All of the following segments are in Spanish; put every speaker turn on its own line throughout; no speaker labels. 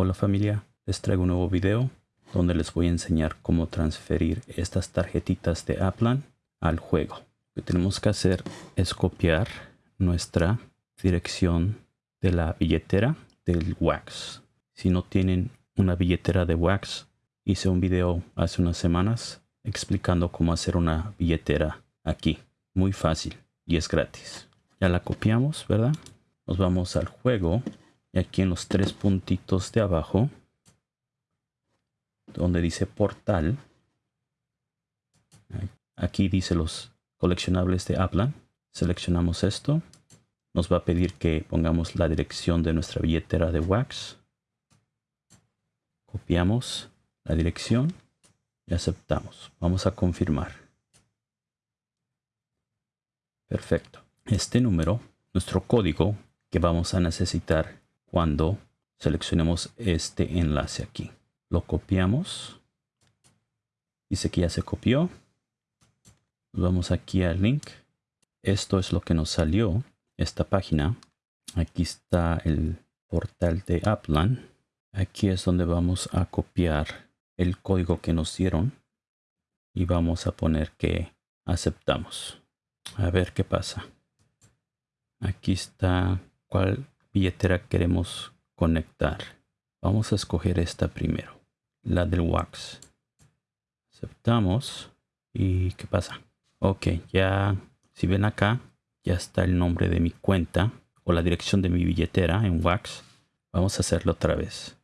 Hola familia, les traigo un nuevo video donde les voy a enseñar cómo transferir estas tarjetitas de Aplan al juego. Lo que tenemos que hacer es copiar nuestra dirección de la billetera del Wax. Si no tienen una billetera de Wax, hice un video hace unas semanas explicando cómo hacer una billetera aquí. Muy fácil y es gratis. Ya la copiamos, ¿verdad? Nos vamos al juego aquí en los tres puntitos de abajo donde dice portal aquí dice los coleccionables de Aplan seleccionamos esto. Nos va a pedir que pongamos la dirección de nuestra billetera de Wax. Copiamos la dirección y aceptamos. Vamos a confirmar. Perfecto. Este número nuestro código que vamos a necesitar cuando seleccionemos este enlace aquí. Lo copiamos. Dice que ya se copió. Vamos aquí al link. Esto es lo que nos salió. Esta página. Aquí está el portal de Upland. Aquí es donde vamos a copiar el código que nos dieron. Y vamos a poner que aceptamos. A ver qué pasa. Aquí está cuál billetera queremos conectar. Vamos a escoger esta primero, la del Wax. Aceptamos. ¿Y qué pasa? Ok, ya, si ven acá, ya está el nombre de mi cuenta o la dirección de mi billetera en Wax. Vamos a hacerlo otra vez.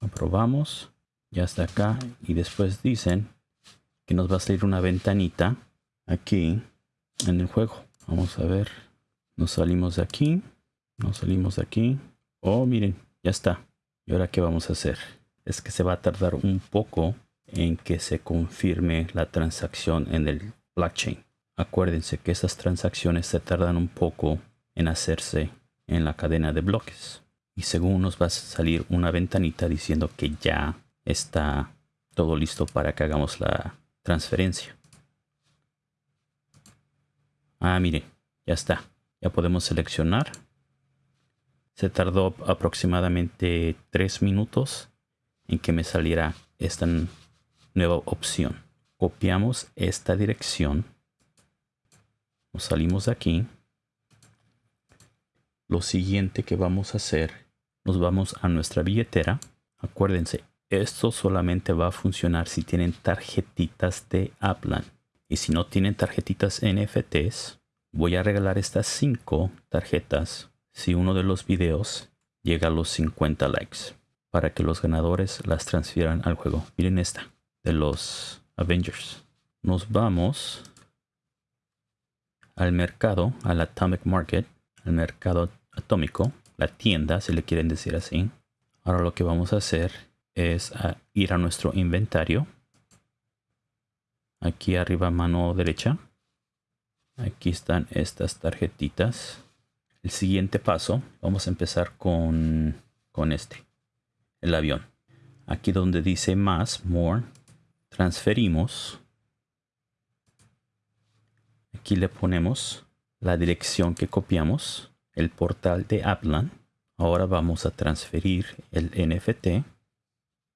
Aprobamos. Ya está acá. Y después dicen que nos va a salir una ventanita aquí en el juego. Vamos a ver. Nos salimos de aquí. Nos salimos de aquí. Oh, miren, ya está. ¿Y ahora qué vamos a hacer? Es que se va a tardar un poco en que se confirme la transacción en el blockchain. Acuérdense que esas transacciones se tardan un poco en hacerse en la cadena de bloques. Y según nos va a salir una ventanita diciendo que ya está todo listo para que hagamos la transferencia. Ah, mire, ya está. Ya podemos seleccionar. Se tardó aproximadamente tres minutos en que me saliera esta nueva opción. Copiamos esta dirección. Nos salimos de aquí. Lo siguiente que vamos a hacer, nos vamos a nuestra billetera. Acuérdense, esto solamente va a funcionar si tienen tarjetitas de Aplan. Y si no tienen tarjetitas NFTs, voy a regalar estas 5 tarjetas si uno de los videos llega a los 50 likes para que los ganadores las transfieran al juego. Miren esta de los Avengers. Nos vamos al mercado, al Atomic Market, al mercado atómico, la tienda, si le quieren decir así. Ahora lo que vamos a hacer es ir a nuestro inventario aquí arriba mano derecha. Aquí están estas tarjetitas. El siguiente paso vamos a empezar con con este el avión. Aquí donde dice más more transferimos. Aquí le ponemos la dirección que copiamos el portal de Aplan ahora vamos a transferir el NFT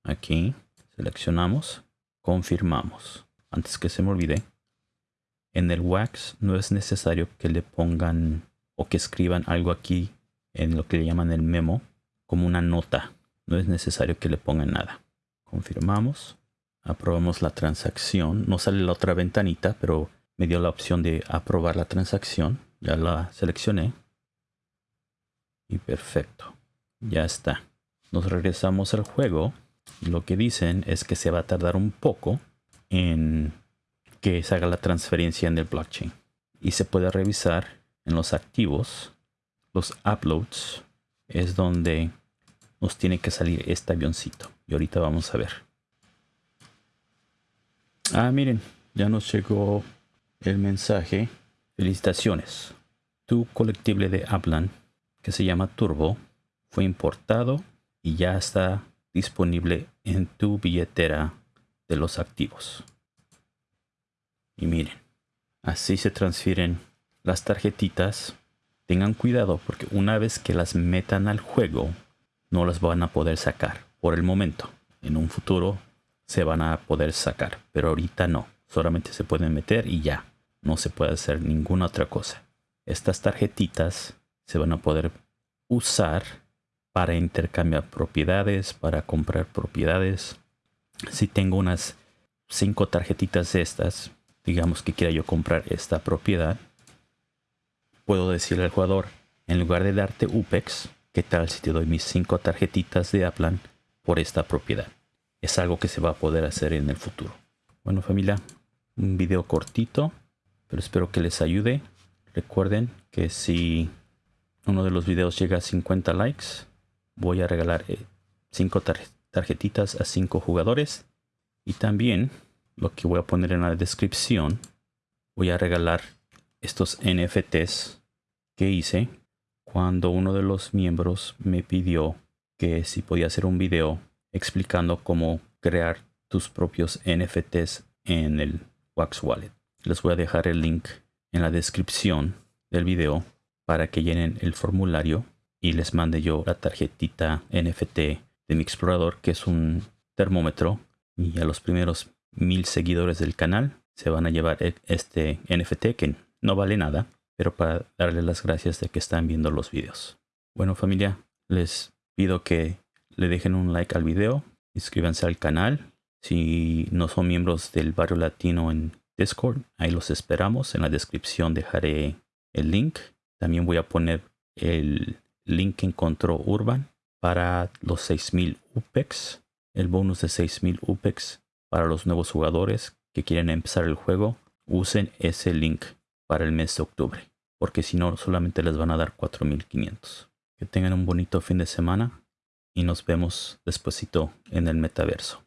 aquí seleccionamos confirmamos antes que se me olvide, en el wax no es necesario que le pongan o que escriban algo aquí en lo que le llaman el memo como una nota. No es necesario que le pongan nada. Confirmamos. Aprobamos la transacción. No sale la otra ventanita, pero me dio la opción de aprobar la transacción. Ya la seleccioné. Y perfecto. Ya está. Nos regresamos al juego. Lo que dicen es que se va a tardar un poco en que se haga la transferencia en el blockchain. Y se puede revisar en los activos, los uploads, es donde nos tiene que salir este avioncito. Y ahorita vamos a ver. Ah, miren, ya nos llegó el mensaje. Felicitaciones. Tu colectible de Aplan, que se llama Turbo, fue importado y ya está disponible en tu billetera de los activos. Y miren, así se transfieren las tarjetitas tengan cuidado porque una vez que las metan al juego, no las van a poder sacar por el momento. En un futuro se van a poder sacar, pero ahorita no. Solamente se pueden meter y ya. No se puede hacer ninguna otra cosa. Estas tarjetitas se van a poder usar para intercambiar propiedades, para comprar propiedades. Si tengo unas cinco tarjetitas de estas, digamos que quiera yo comprar esta propiedad, puedo decirle al jugador, en lugar de darte UPEX, ¿qué tal si te doy mis cinco tarjetitas de Aplan por esta propiedad? Es algo que se va a poder hacer en el futuro. Bueno familia, un video cortito, pero espero que les ayude. Recuerden que si uno de los videos llega a 50 likes, voy a regalar 5 eh, tarjetitas a 5 jugadores. Y también lo que voy a poner en la descripción, voy a regalar estos NFTs que hice cuando uno de los miembros me pidió que si podía hacer un video explicando cómo crear tus propios NFTs en el Wax Wallet. Les voy a dejar el link en la descripción del video para que llenen el formulario y les mande yo la tarjetita NFT de mi explorador que es un termómetro y a los primeros mil seguidores del canal se van a llevar e-, este NFT que no vale nada pero para darles las gracias de que están viendo los videos. Bueno familia les pido que le dejen un like al video inscríbanse al canal. Si no son miembros del barrio latino en Discord ahí los esperamos. En la descripción dejaré el link. También voy a poner el link que encontró Urban para los 6000 UPEX, el bonus de 6000 UPEX para los nuevos jugadores que quieren empezar el juego. Usen ese link para el mes de octubre, porque si no solamente les van a dar 4500. Que tengan un bonito fin de semana y nos vemos despuesito en el metaverso.